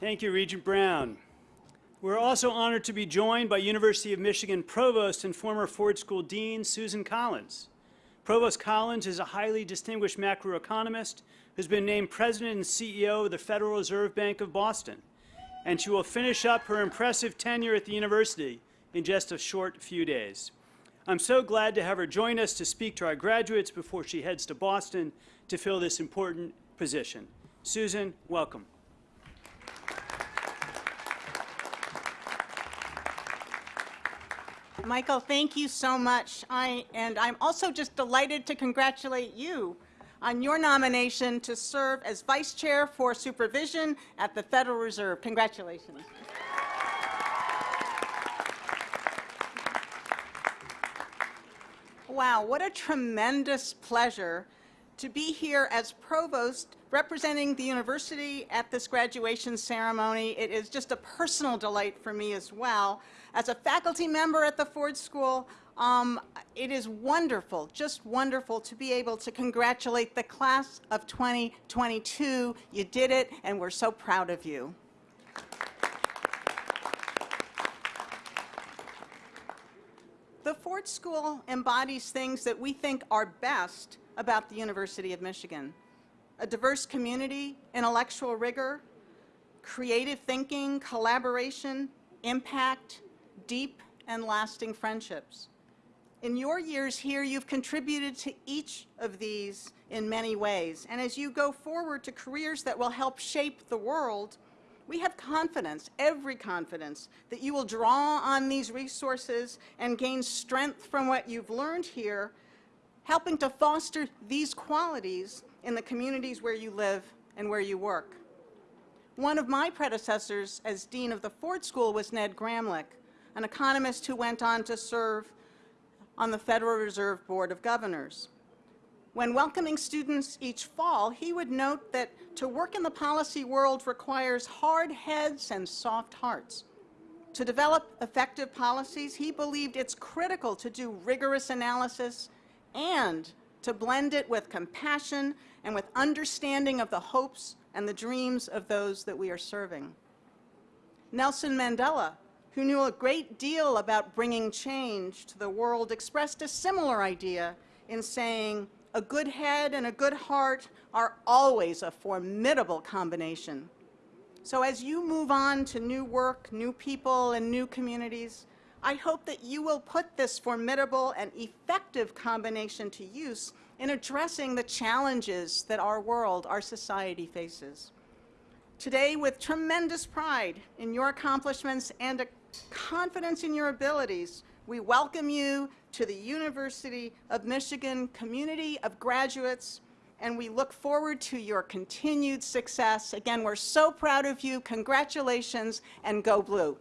Thank you, Regent Brown. We're also honored to be joined by University of Michigan Provost and former Ford School Dean Susan Collins. Provost Collins is a highly distinguished macroeconomist who's been named President and CEO of the Federal Reserve Bank of Boston. And she will finish up her impressive tenure at the university in just a short few days. I'm so glad to have her join us to speak to our graduates before she heads to Boston to fill this important position. Susan, welcome. Michael, thank you so much. I, and I'm also just delighted to congratulate you on your nomination to serve as Vice Chair for Supervision at the Federal Reserve. Congratulations. Wow, what a tremendous pleasure to be here as Provost representing the university at this graduation ceremony. It is just a personal delight for me as well. As a faculty member at the Ford School, um, it is wonderful, just wonderful to be able to congratulate the class of 2022. You did it, and we're so proud of you. The Ford School embodies things that we think are best about the University of Michigan. A diverse community, intellectual rigor, creative thinking, collaboration, impact, deep and lasting friendships. In your years here, you've contributed to each of these in many ways. And as you go forward to careers that will help shape the world, we have confidence, every confidence, that you will draw on these resources and gain strength from what you've learned here, helping to foster these qualities in the communities where you live and where you work. One of my predecessors as Dean of the Ford School was Ned Gramlich, an economist who went on to serve on the Federal Reserve Board of Governors. When welcoming students each fall, he would note that to work in the policy world requires hard heads and soft hearts. To develop effective policies, he believed it's critical to do rigorous analysis and to blend it with compassion and with understanding of the hopes and the dreams of those that we are serving. Nelson Mandela who knew a great deal about bringing change to the world, expressed a similar idea in saying, a good head and a good heart are always a formidable combination. So as you move on to new work, new people, and new communities, I hope that you will put this formidable and effective combination to use in addressing the challenges that our world, our society faces. Today, with tremendous pride in your accomplishments and a confidence in your abilities, we welcome you to the University of Michigan community of graduates, and we look forward to your continued success. Again, we're so proud of you. Congratulations, and go blue.